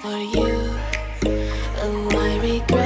for you. and my regret.